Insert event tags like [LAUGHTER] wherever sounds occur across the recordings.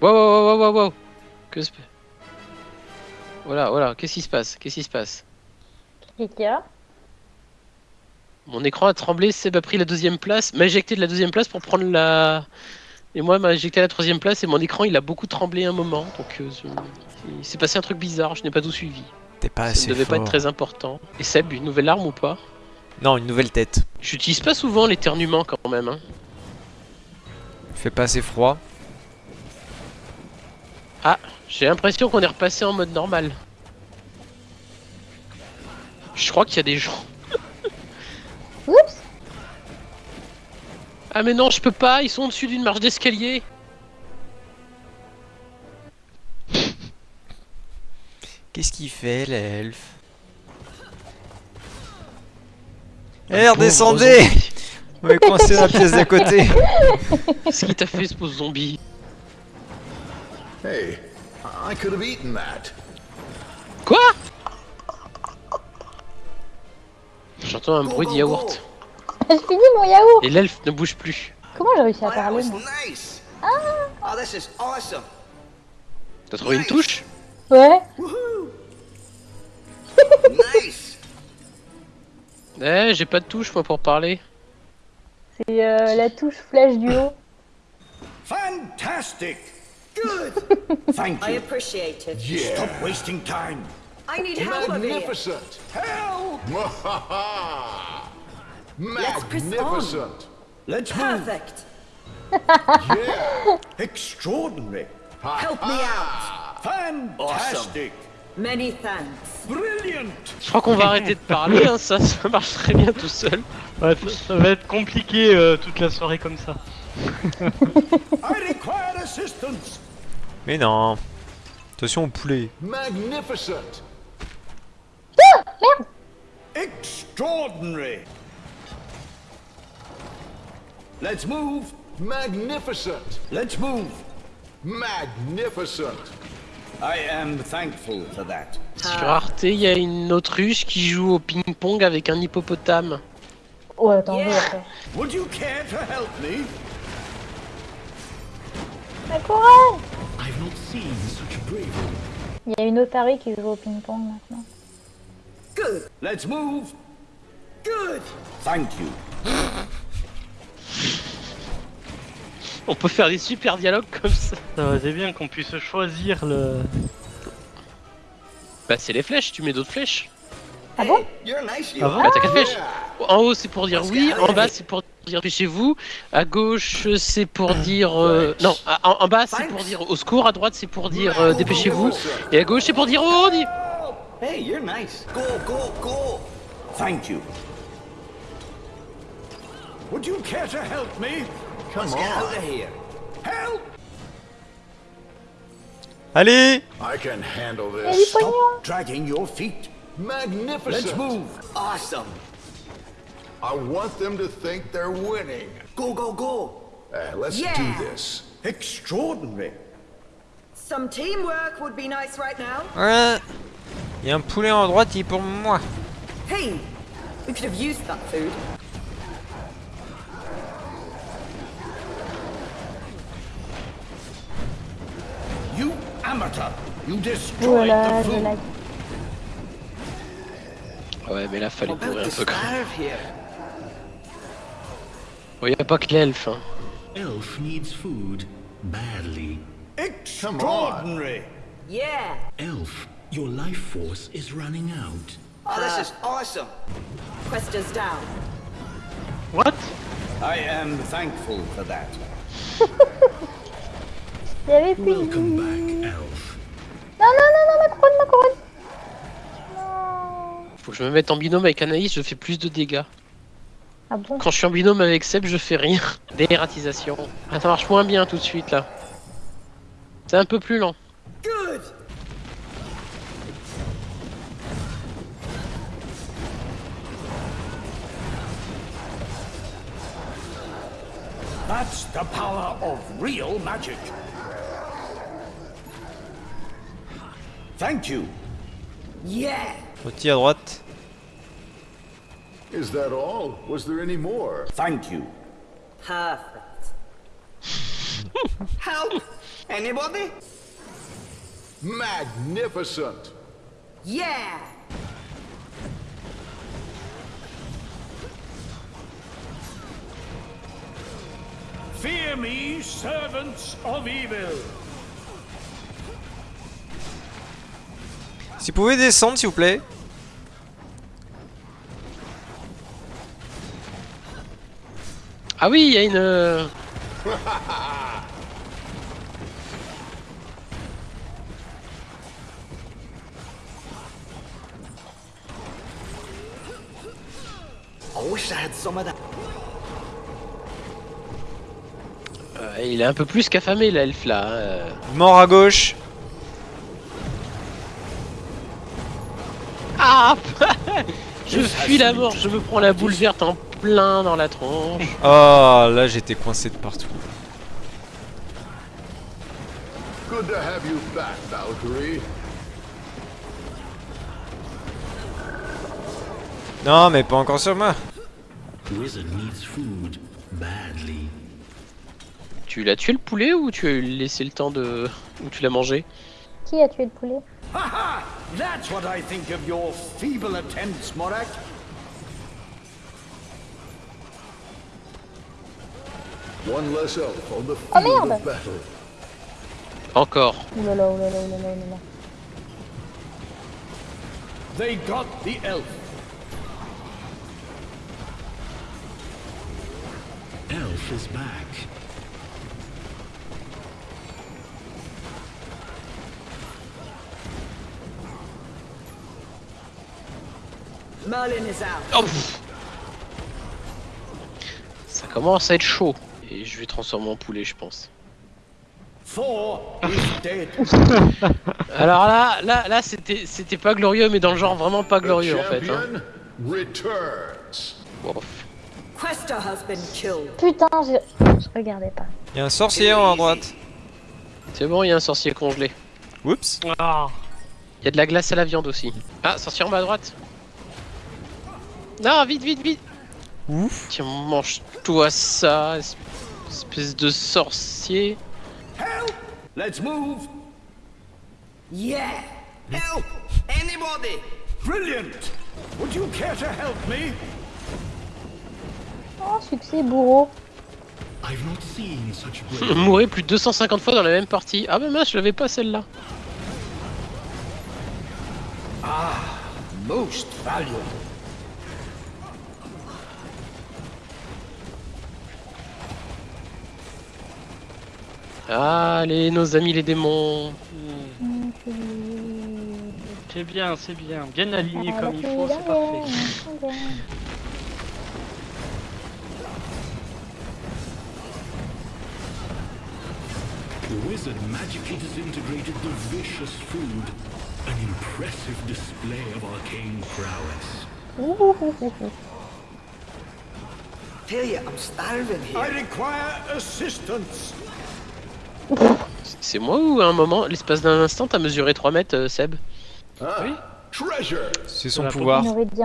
Wow, wow, wow, wow, wow. Que se... Voilà, voilà, qu'est-ce qui se passe? Qu'est-ce qui se passe? Qu'est-ce qu'il y a Mon écran a tremblé, Seb a pris la deuxième place, m'a éjecté de la deuxième place pour prendre la... Et moi, m'a éjecté à la troisième place et mon écran, il a beaucoup tremblé un moment. Donc, euh, je- il s'est passé un truc bizarre, je n'ai pas tout suivi. T'es pas Ça assez ne devait pas être très important. Et Seb, une nouvelle arme ou pas? Non, une nouvelle tête. J'utilise pas souvent l'éternuement quand même. Hein. Il fait pas assez froid. J'ai l'impression qu'on est repassé en mode normal. Je crois qu'il y a des gens. [LAUGHS] Oups Ah mais non, je peux pas, ils sont au-dessus d'une marche d'escalier. [LAUGHS] Qu'est-ce qu'il fait, l'elfe Eh, redescendez On est coincé dans la pièce d'à côté. [LAUGHS] Qu'est-ce qui t'a fait ce pauvre zombie? Hey, I could have eaten that. Quoi? J'entends un bruit de yaourt. Je finis mon yaourt Et l'elfe ne bouge plus. Comment j'ai réussi à parler moi nice. Oh, this is awesome. T'as trouvé une touche? Ouais [LAUGHS] nice. Eh, j'ai pas de touche moi pour parler. C'est euh, la touche flèche du haut. Fantastic! Good. [LAUGHS] Thank I you. appreciate it. Yeah. Stop wasting time. I need help over here. Magnificent. Help! [LAUGHS] Let's. Magnificent. Let's move. Perfect. Yeah. [LAUGHS] Extraordinary. Help me out. Fantastic. Many thanks. Brilliant. Je crois qu'on va arrêter de parler, hein, ça, ça marche très bien tout seul. Ouais, ça, ça va être compliqué euh, toute la soirée comme ça. I require assistance. Mais non. Attention au poulet. Magnificent. Extraordinary. Let's move. Magnificent. Let's move. Magnificent. I am thankful for that. Sur Arte, il y a une autruche qui joue au ping-pong avec un hippopotame. Ouais, attends, Yeah. je vais après. Would you care to help me? Ah, courage I've not seen such bravery. Il y a une otarie qui joue au ping-pong maintenant. Good. Let's move. Good. Thank you. [LAUGHS] On peut faire des super dialogues comme ça. Été bien qu'on puisse choisir le. Bah c'est les flèches, tu mets d'autres flèches. Ah bon Ah bon Bah t'as quatre flèches. En haut c'est pour dire oui, en bas c'est pour dire dépêchez-vous, à gauche c'est pour dire euh, non, en, en bas c'est pour dire au secours, à droite c'est pour dire euh, dépêchez-vous, et à gauche c'est pour dire oh on y- Hey, you're nice. Go, go, go. Thank you. Would you care to help me? Come Let's get out on. of here. Help! Allez I can handle this. pognon Dragging your feet. Let's Magnificent. move. Awesome. I want them to think they're winning. Go, go, go. Uh, let's Yeah. do this. Extraordinary. Some teamwork would be nice right now. Ouais. Il y a un poulet en droite, il est pour moi. Hey, we could have used that food. You amateur. You destroyed là, the food. lag. Ouais mais là fallait I'm bourrer un peu quand même. Starve here. Bon, y a pas que l'elfe. Hein. Elf needs food badly. Extraordinary. Yeah. Elf, your life force is running out. Oh, this is awesome. Quest is down. What? I am thankful for that. [LAUGHS] Il. Welcome Non, back, Elf. non, non, non, ma couronne, ma couronne Non Faut que je me mette en binôme avec Anaïs, je fais plus de dégâts. Ah bon Quand je suis en binôme avec Seb, je fais rien. [LAUGHS] Dératisation. Ah, ça marche moins bien tout de suite là. C'est un peu plus lent. Good. That's the power of real magic. Thank you. Yeah. Petit à droite. Is that all? Was there any more? Thank you. Perfect. Help. Anybody? Magnificent. Yeah! Fear me, servants of evil. Si vous pouvez descendre, s'il vous plaît. Ah oui, il y a une. euh, I wish I had some of that. euh, il est un peu plus qu'affamé l'elfe là. hein, euh. Mort à gauche. Ah [LAUGHS] Je fuis la mort, je me prends la boule verte en plein dans la tronche. Oh, [LAUGHS] là j'étais coincé de partout. Good to have you back, Valkyrie. Non, mais pas encore sur moi. Wizard needs food badly. Tu l'as tué le poulet ou tu as laissé le temps de. ou tu l'as mangé? Qui a tué le poulet? Ha ha! That's what I think of your feeble attempts, Morak. Oh, merde. Encore. Oulala, oulala, oulala, oulala. They got the elf. Elf is back. Merlin is out. Oh. Ça commence à être chaud. Et je vais transformer en poulet, je pense. [LAUGHS] Alors là, là, là, c'était, c'était pas glorieux, mais dans le genre vraiment pas glorieux en fait. hein. Putain, je... je regardais pas. Il y a un sorcier en haut à droite. C'est bon, il y a un sorcier congelé. Oups. Ah, Il y a de la glace à la viande aussi. Ah, sorcier en bas à droite. Non, vite, vite, vite. Ouf. Tiens, mange-toi ça, espèce de sorcier. Help! Let's move. Yeah! Help! Anybody! Brilliant. Would you care to help me? Oh, succès, bourreau. I've not seen such bravery. Mourir plus de 250 fois dans la même partie. Ah bah mince, je l'avais pas celle-là. Most valuable. Allez, nos amis les démons. c'est bien, c'est bien. Bien aligné Ah, comme il faut, c'est parfait. The wizard magically disintegrated the vicious food. An impressive display of arcane prowess. Tell you, I'm starving I here. require assistance. C'est moi ou à un moment, l'espace d'un instant, t'as mesuré 3 mètres, euh, Seb Ah, treasure. C'est son La pouvoir.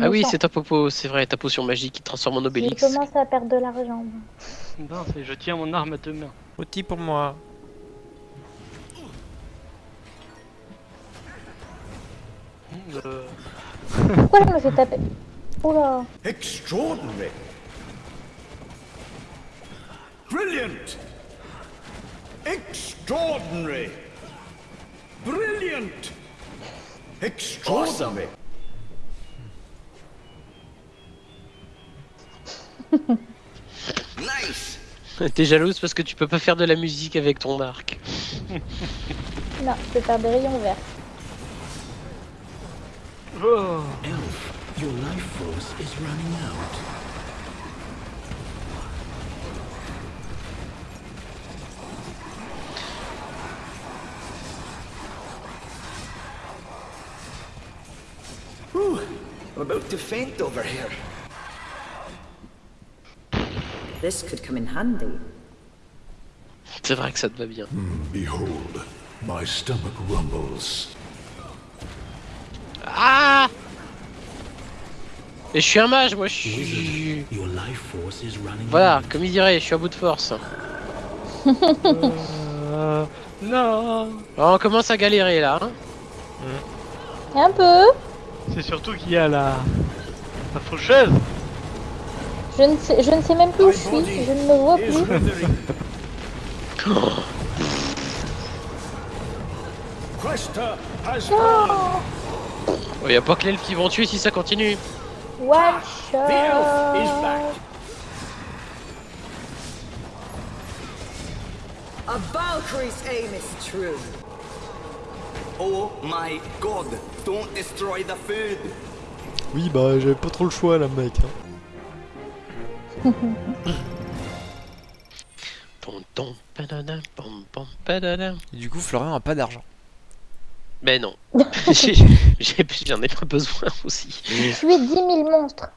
Ah oui, c'est ta popo, c'est vrai, ta potion magique qui transforme en Obélix. commencé à perdre de l'argent. Non, c'est je tiens mon arme à deux mains. Outil pour moi. Euh, Pourquoi je me fais taper Oula Extraordinary. Brilliant. Extraordinary. Brilliant. Extraordinary. [LAUGHS] Nice! T'es jalouse parce que tu peux pas faire de la musique avec ton arc. [LAUGHS] Non, je peux faire des rayons verts. oh, Elf, your life force is running out. Whew, I'm about to faint over here. This could come in handy. C'est vrai que ça te va bien. Behold, my stomach rumbles. Ah Et je suis un mage, moi je suis... Wizard, your life force is running Voilà, comme il dirait, je suis à bout de force. [LAUGHS] euh, Non on commence à galérer là. hein. Un peu. C'est surtout qu'il y a la... La faucheuse Je ne sais, je ne sais même plus où je suis. Je ne me vois Is plus. fallen. [LAUGHS] Oh, y a pas que l'elfe qui vont tuer si ça continue. One The elf is shot. back. A Valkyrie's aim is true. Oh my god, don't destroy the food. Oui, bah j'avais pas trop le choix là, mec. hein. [LAUGHS] Et du coup, Florian a pas d'argent. Mais non. [LAUGHS] [LAUGHS] J'en ai pas besoin aussi. Tuer 10 000 monstres.